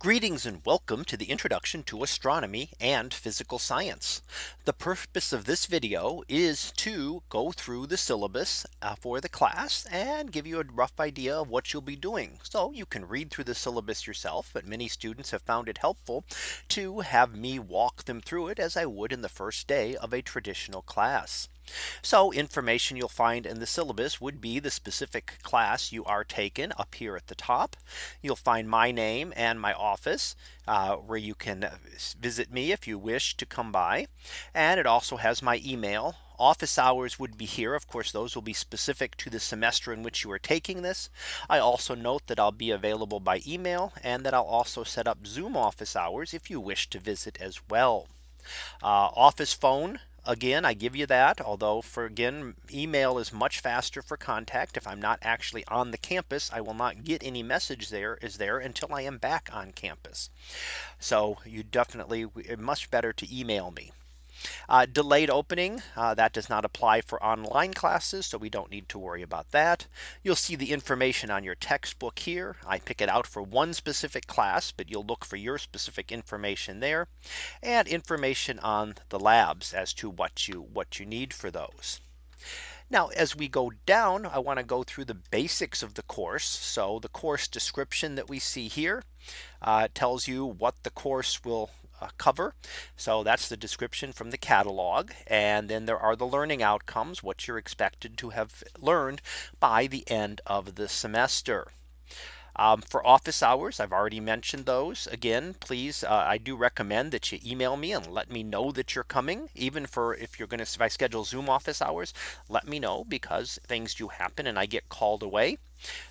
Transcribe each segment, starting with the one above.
Greetings and welcome to the introduction to astronomy and physical science. The purpose of this video is to go through the syllabus uh, for the class and give you a rough idea of what you'll be doing. So you can read through the syllabus yourself. But many students have found it helpful to have me walk them through it as I would in the first day of a traditional class. So information you'll find in the syllabus would be the specific class you are taken up here at the top. You'll find my name and my office uh, where you can visit me if you wish to come by. And it also has my email. Office hours would be here. Of course, those will be specific to the semester in which you are taking this. I also note that I'll be available by email and that I'll also set up Zoom office hours if you wish to visit as well. Uh, office phone Again, I give you that. Although for again, email is much faster for contact. If I'm not actually on the campus, I will not get any message there is there until I am back on campus. So you definitely much better to email me. Uh, delayed opening uh, that does not apply for online classes. So we don't need to worry about that. You'll see the information on your textbook here. I pick it out for one specific class, but you'll look for your specific information there and information on the labs as to what you what you need for those. Now as we go down I want to go through the basics of the course. So the course description that we see here uh, tells you what the course will cover. So that's the description from the catalog. And then there are the learning outcomes, what you're expected to have learned by the end of the semester. Um, for office hours, I've already mentioned those again, please. Uh, I do recommend that you email me and let me know that you're coming even for if you're going to if I schedule Zoom office hours, let me know because things do happen and I get called away.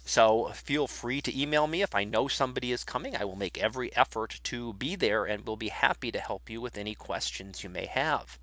So feel free to email me if I know somebody is coming. I will make every effort to be there and will be happy to help you with any questions you may have.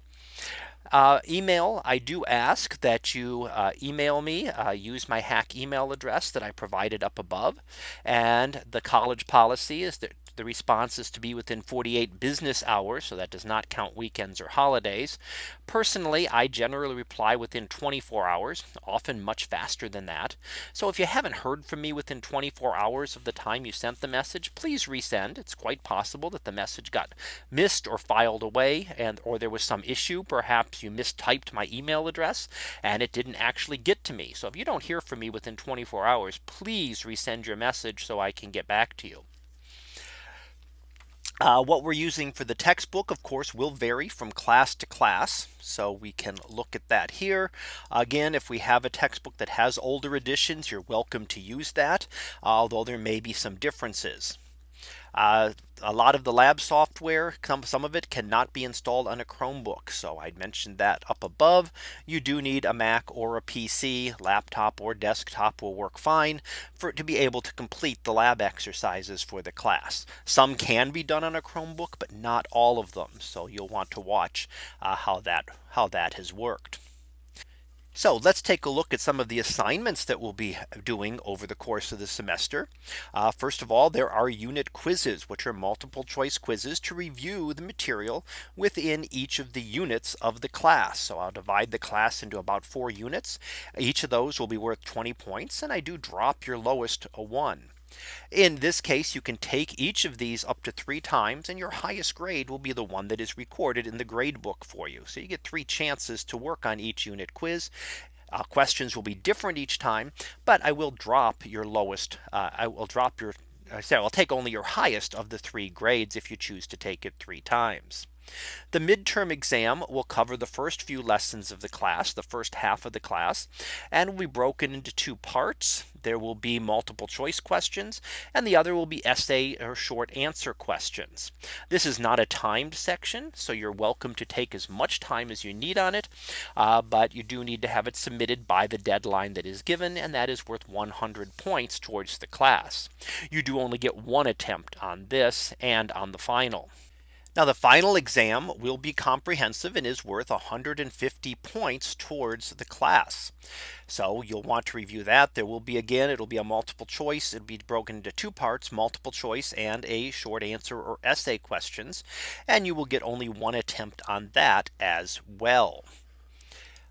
Uh, email, I do ask that you uh, email me, uh, use my HACC email address that I provided up above. And the college policy is that the response is to be within 48 business hours. So that does not count weekends or holidays. Personally, I generally reply within 24 hours, often much faster than that. So if you haven't heard from me within 24 hours of the time you sent the message, please resend. It's quite possible that the message got missed or filed away and or there was some issue. Perhaps you mistyped my email address and it didn't actually get to me. So if you don't hear from me within 24 hours, please resend your message so I can get back to you. Uh, what we're using for the textbook, of course, will vary from class to class. So we can look at that here. Again, if we have a textbook that has older editions, you're welcome to use that, although there may be some differences. Uh, a lot of the lab software some of it cannot be installed on a Chromebook. So I mentioned that up above you do need a Mac or a PC laptop or desktop will work fine for it to be able to complete the lab exercises for the class. Some can be done on a Chromebook, but not all of them. So you'll want to watch uh, how that how that has worked. So let's take a look at some of the assignments that we'll be doing over the course of the semester. Uh, first of all, there are unit quizzes, which are multiple choice quizzes to review the material within each of the units of the class. So I'll divide the class into about four units. Each of those will be worth 20 points. And I do drop your lowest a one. In this case, you can take each of these up to three times and your highest grade will be the one that is recorded in the grade book for you. So you get three chances to work on each unit quiz. Uh, questions will be different each time, but I will drop your lowest. Uh, I will drop your I say I'll take only your highest of the three grades if you choose to take it three times. The midterm exam will cover the first few lessons of the class, the first half of the class, and will be broken into two parts. There will be multiple choice questions and the other will be essay or short answer questions. This is not a timed section. So you're welcome to take as much time as you need on it. Uh, but you do need to have it submitted by the deadline that is given and that is worth 100 points towards the class. You do only get one attempt on this and on the final. Now the final exam will be comprehensive and is worth 150 points towards the class. So you'll want to review that. There will be again, it'll be a multiple choice. It'll be broken into two parts, multiple choice and a short answer or essay questions. And you will get only one attempt on that as well.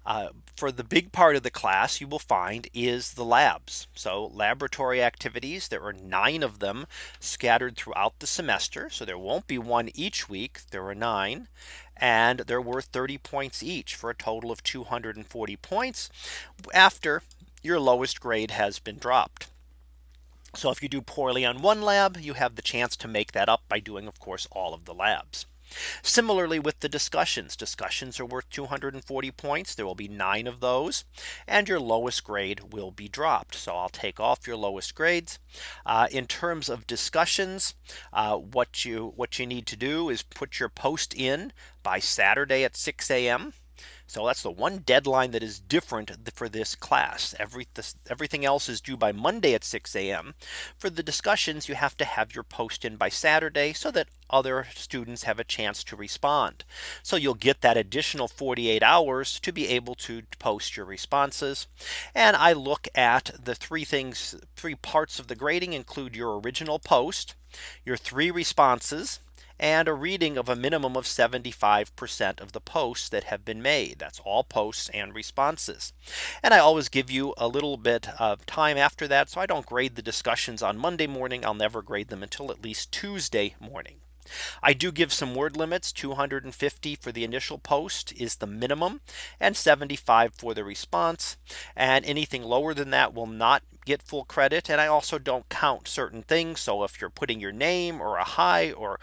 Uh, for the big part of the class you will find is the labs. So laboratory activities, there are nine of them scattered throughout the semester. So there won't be one each week. There are nine and they're worth 30 points each for a total of 240 points after your lowest grade has been dropped. So if you do poorly on one lab, you have the chance to make that up by doing, of course, all of the labs. Similarly with the discussions discussions are worth 240 points. There will be nine of those and your lowest grade will be dropped. So I'll take off your lowest grades uh, in terms of discussions. Uh, what you what you need to do is put your post in by Saturday at 6 a.m. So that's the one deadline that is different for this class. Every this, everything else is due by Monday at 6 a.m. For the discussions, you have to have your post in by Saturday so that other students have a chance to respond. So you'll get that additional 48 hours to be able to post your responses. And I look at the three things, three parts of the grading include your original post, your three responses, and a reading of a minimum of 75% of the posts that have been made. That's all posts and responses. And I always give you a little bit of time after that. So I don't grade the discussions on Monday morning. I'll never grade them until at least Tuesday morning. I do give some word limits 250 for the initial post is the minimum and 75 for the response and anything lower than that will not get full credit and I also don't count certain things so if you're putting your name or a hi or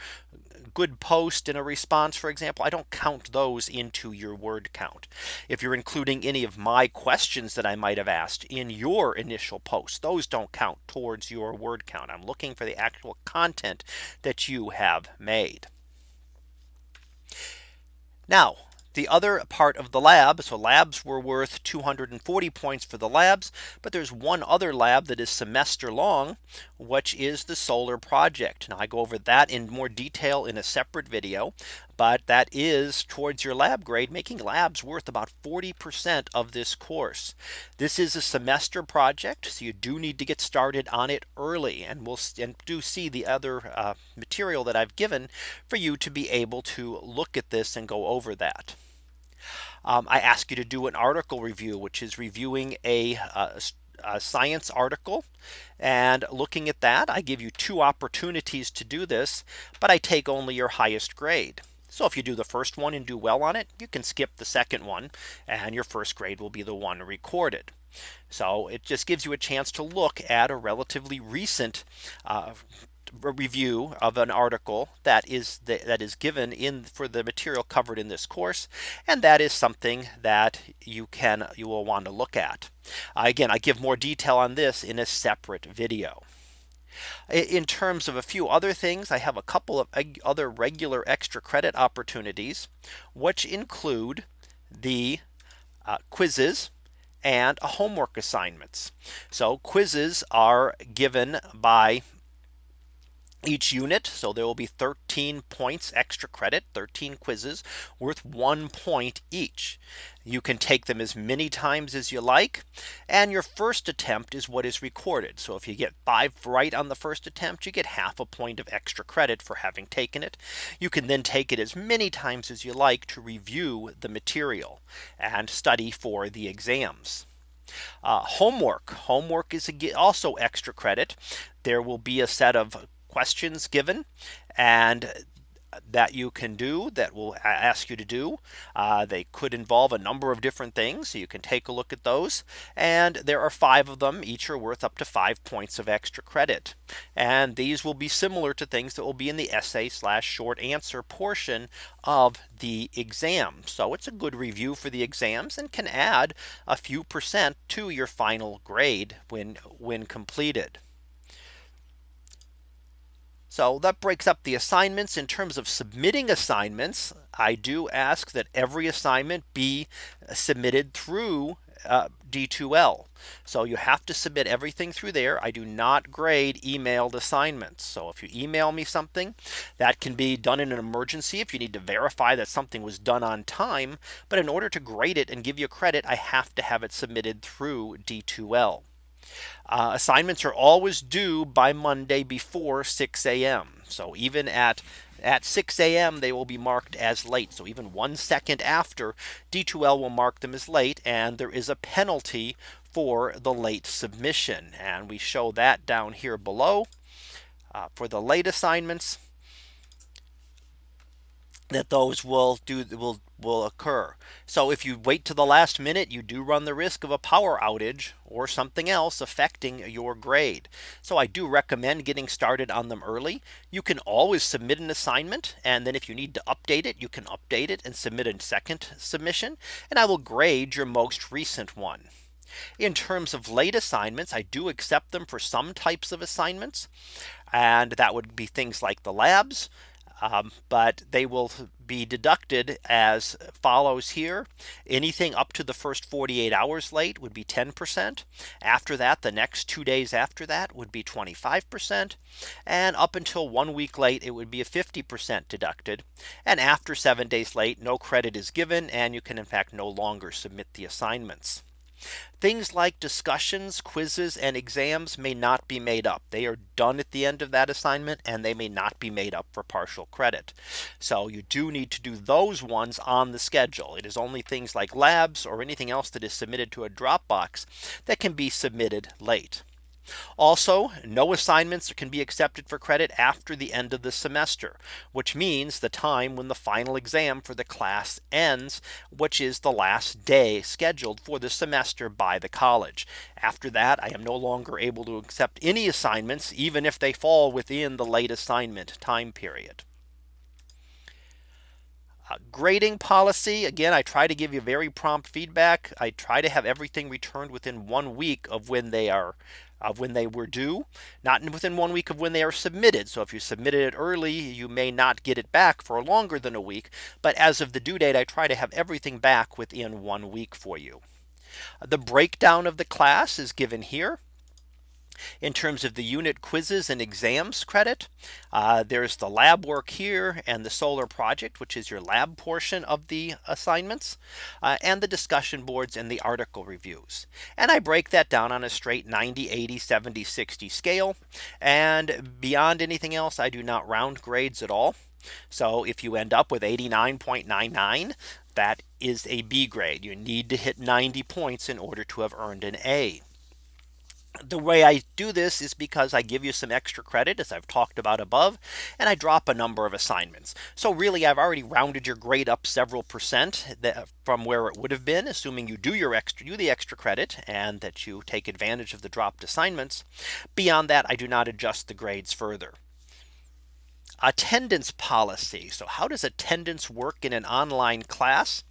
good post in a response for example I don't count those into your word count. If you're including any of my questions that I might have asked in your initial post those don't count towards your word count. I'm looking for the actual content that you have made. Now the other part of the lab. So labs were worth 240 points for the labs. But there's one other lab that is semester long, which is the solar project. Now I go over that in more detail in a separate video. But that is towards your lab grade making labs worth about 40% of this course. This is a semester project. So you do need to get started on it early and we'll and do see the other uh, material that I've given for you to be able to look at this and go over that. Um, I ask you to do an article review, which is reviewing a, a, a science article and looking at that I give you two opportunities to do this but I take only your highest grade so if you do the first one and do well on it you can skip the second one and your first grade will be the one recorded so it just gives you a chance to look at a relatively recent uh, review of an article that is the, that is given in for the material covered in this course. And that is something that you can you will want to look at. Uh, again, I give more detail on this in a separate video. In terms of a few other things, I have a couple of other regular extra credit opportunities, which include the uh, quizzes and homework assignments. So quizzes are given by each unit. So there will be 13 points extra credit 13 quizzes worth one point each. You can take them as many times as you like. And your first attempt is what is recorded. So if you get five right on the first attempt, you get half a point of extra credit for having taken it. You can then take it as many times as you like to review the material and study for the exams. Uh, homework homework is also extra credit. There will be a set of questions given and that you can do that will ask you to do. Uh, they could involve a number of different things. So you can take a look at those. And there are five of them. Each are worth up to five points of extra credit. And these will be similar to things that will be in the essay slash short answer portion of the exam. So it's a good review for the exams and can add a few percent to your final grade when when completed. So that breaks up the assignments in terms of submitting assignments. I do ask that every assignment be submitted through uh, D2L. So you have to submit everything through there. I do not grade emailed assignments. So if you email me something that can be done in an emergency if you need to verify that something was done on time. But in order to grade it and give you credit, I have to have it submitted through D2L. Uh, assignments are always due by Monday before 6 a.m. So even at at 6 a.m. they will be marked as late. So even one second after D2L will mark them as late and there is a penalty for the late submission. And we show that down here below uh, for the late assignments that those will do will will occur. So if you wait to the last minute, you do run the risk of a power outage or something else affecting your grade. So I do recommend getting started on them early. You can always submit an assignment. And then if you need to update it, you can update it and submit a second submission. And I will grade your most recent one. In terms of late assignments, I do accept them for some types of assignments. And that would be things like the labs, um, but they will be deducted as follows here. Anything up to the first 48 hours late would be 10%. After that, the next two days after that would be 25%. And up until one week late, it would be a 50% deducted. And after seven days late, no credit is given and you can in fact no longer submit the assignments. Things like discussions, quizzes and exams may not be made up. They are done at the end of that assignment and they may not be made up for partial credit. So you do need to do those ones on the schedule. It is only things like labs or anything else that is submitted to a Dropbox that can be submitted late. Also, no assignments can be accepted for credit after the end of the semester, which means the time when the final exam for the class ends, which is the last day scheduled for the semester by the college. After that, I am no longer able to accept any assignments, even if they fall within the late assignment time period. Uh, grading policy again I try to give you very prompt feedback I try to have everything returned within one week of when they are of when they were due, not within one week of when they are submitted. So if you submitted it early, you may not get it back for longer than a week. But as of the due date, I try to have everything back within one week for you. The breakdown of the class is given here in terms of the unit quizzes and exams credit. Uh, there's the lab work here and the solar project, which is your lab portion of the assignments uh, and the discussion boards and the article reviews. And I break that down on a straight 90, 80, 70, 60 scale. And beyond anything else, I do not round grades at all. So if you end up with 89.99, that is a B grade. You need to hit 90 points in order to have earned an A the way I do this is because I give you some extra credit as I've talked about above and I drop a number of assignments. So really I've already rounded your grade up several percent from where it would have been assuming you do your extra do the extra credit and that you take advantage of the dropped assignments. Beyond that I do not adjust the grades further. Attendance policy. So how does attendance work in an online class?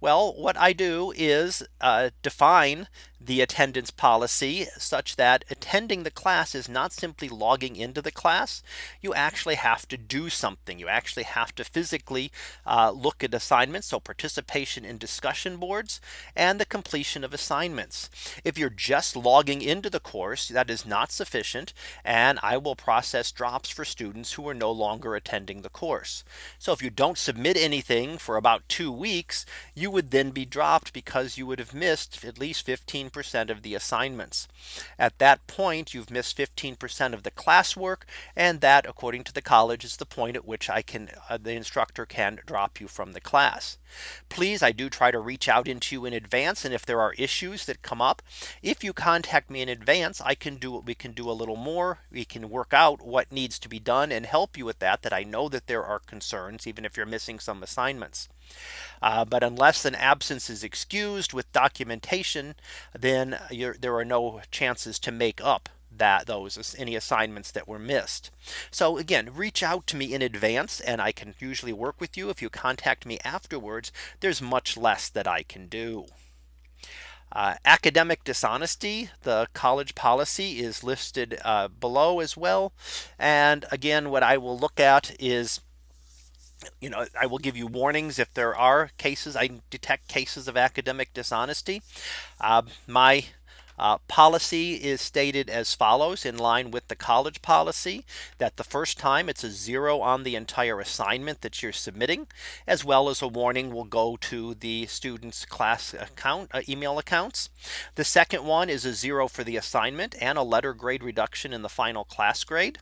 Well, what I do is uh, define the attendance policy such that attending the class is not simply logging into the class. You actually have to do something. You actually have to physically uh, look at assignments. So participation in discussion boards and the completion of assignments. If you're just logging into the course, that is not sufficient. And I will process drops for students who are no longer attending the course. So if you don't submit anything for about two weeks, you would then be dropped because you would have missed at least 15 15% of the assignments. At that point, you've missed 15% of the classwork. And that according to the college is the point at which I can uh, the instructor can drop you from the class. Please, I do try to reach out into you in advance. And if there are issues that come up, if you contact me in advance, I can do what we can do a little more. We can work out what needs to be done and help you with that, that I know that there are concerns, even if you're missing some assignments. Uh, but unless an absence is excused with documentation, then there are no chances to make up that those any assignments that were missed. So again, reach out to me in advance and I can usually work with you. If you contact me afterwards, there's much less that I can do. Uh, academic dishonesty, the college policy is listed uh, below as well. And again, what I will look at is you know, I will give you warnings if there are cases I detect cases of academic dishonesty. Uh, my uh, policy is stated as follows in line with the college policy that the first time it's a zero on the entire assignment that you're submitting as well as a warning will go to the students class account uh, email accounts. The second one is a zero for the assignment and a letter grade reduction in the final class grade.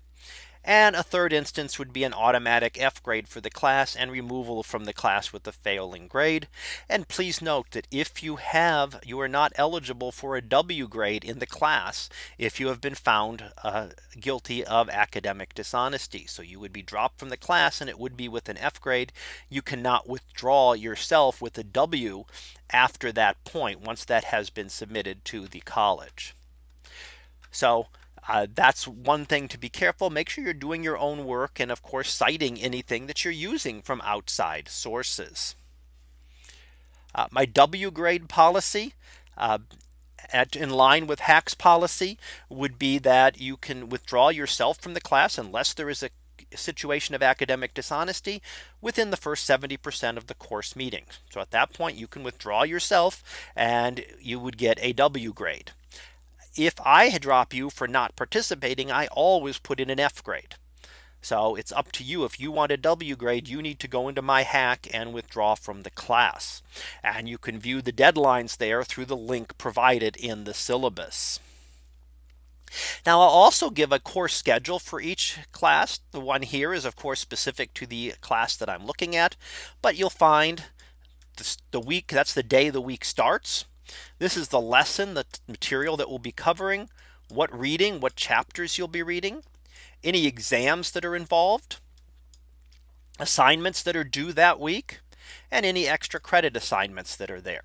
And a third instance would be an automatic F grade for the class and removal from the class with the failing grade. And please note that if you have you are not eligible for a W grade in the class if you have been found uh, guilty of academic dishonesty. So you would be dropped from the class and it would be with an F grade. You cannot withdraw yourself with a W after that point once that has been submitted to the college. So uh, that's one thing to be careful. Make sure you're doing your own work and of course citing anything that you're using from outside sources. Uh, my W grade policy uh, at in line with HACC's policy would be that you can withdraw yourself from the class unless there is a situation of academic dishonesty within the first 70% of the course meetings. So at that point, you can withdraw yourself and you would get a W grade. If I had drop you for not participating, I always put in an F grade. So it's up to you. If you want a W grade, you need to go into my HACC and withdraw from the class. And you can view the deadlines there through the link provided in the syllabus. Now I'll also give a course schedule for each class. The one here is of course specific to the class that I'm looking at. But you'll find the week that's the day the week starts. This is the lesson the material that we'll be covering what reading what chapters you'll be reading any exams that are involved assignments that are due that week and any extra credit assignments that are there.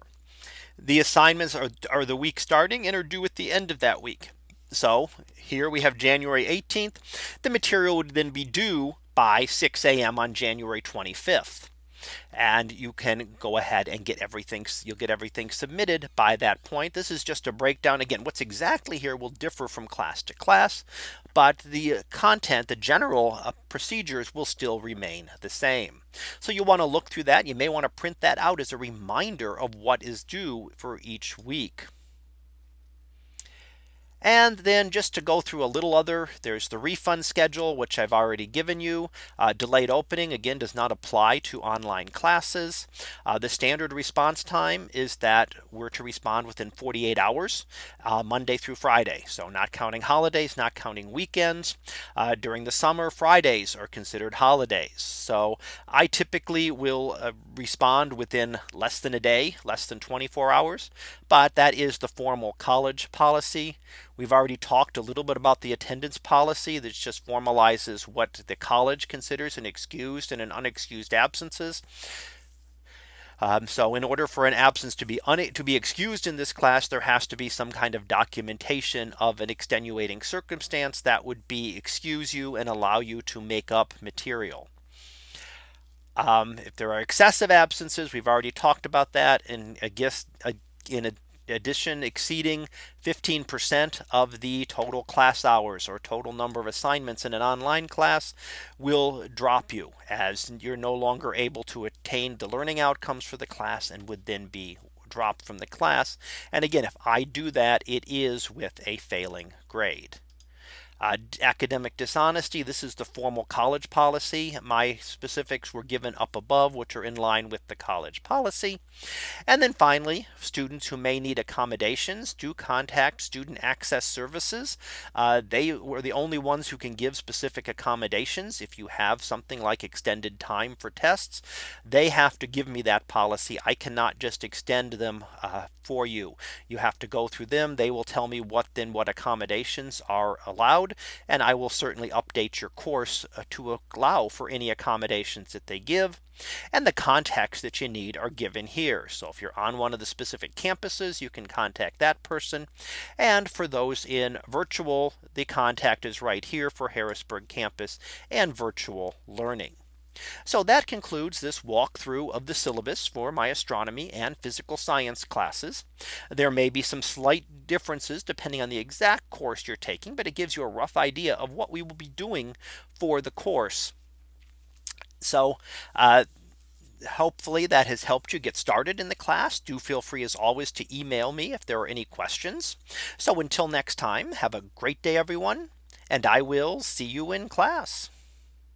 The assignments are, are the week starting and are due at the end of that week. So here we have January 18th. The material would then be due by 6 a.m. on January 25th and you can go ahead and get everything you'll get everything submitted by that point. This is just a breakdown again what's exactly here will differ from class to class but the content the general uh, procedures will still remain the same. So you want to look through that you may want to print that out as a reminder of what is due for each week. And then just to go through a little other there's the refund schedule which I've already given you uh, delayed opening again does not apply to online classes. Uh, the standard response time is that we're to respond within 48 hours uh, Monday through Friday. So not counting holidays not counting weekends uh, during the summer Fridays are considered holidays. So I typically will uh, respond within less than a day less than 24 hours. But that is the formal college policy. We've already talked a little bit about the attendance policy that just formalizes what the college considers an excused and an unexcused absences. Um, so in order for an absence to be to be excused in this class, there has to be some kind of documentation of an extenuating circumstance that would be excuse you and allow you to make up material. Um, if there are excessive absences, we've already talked about that. And I guess in a addition exceeding 15% of the total class hours or total number of assignments in an online class will drop you as you're no longer able to attain the learning outcomes for the class and would then be dropped from the class. And again, if I do that, it is with a failing grade. Uh, academic dishonesty. This is the formal college policy. My specifics were given up above, which are in line with the college policy. And then finally, students who may need accommodations do contact student access services. Uh, they were the only ones who can give specific accommodations. If you have something like extended time for tests, they have to give me that policy. I cannot just extend them uh, for you. You have to go through them. They will tell me what then what accommodations are allowed and I will certainly update your course uh, to allow for any accommodations that they give. And the contacts that you need are given here. So if you're on one of the specific campuses, you can contact that person. And for those in virtual, the contact is right here for Harrisburg campus and virtual learning. So that concludes this walkthrough of the syllabus for my astronomy and physical science classes. There may be some slight differences depending on the exact course you're taking, but it gives you a rough idea of what we will be doing for the course. So uh, hopefully that has helped you get started in the class. Do feel free as always to email me if there are any questions. So until next time, have a great day, everyone. And I will see you in class.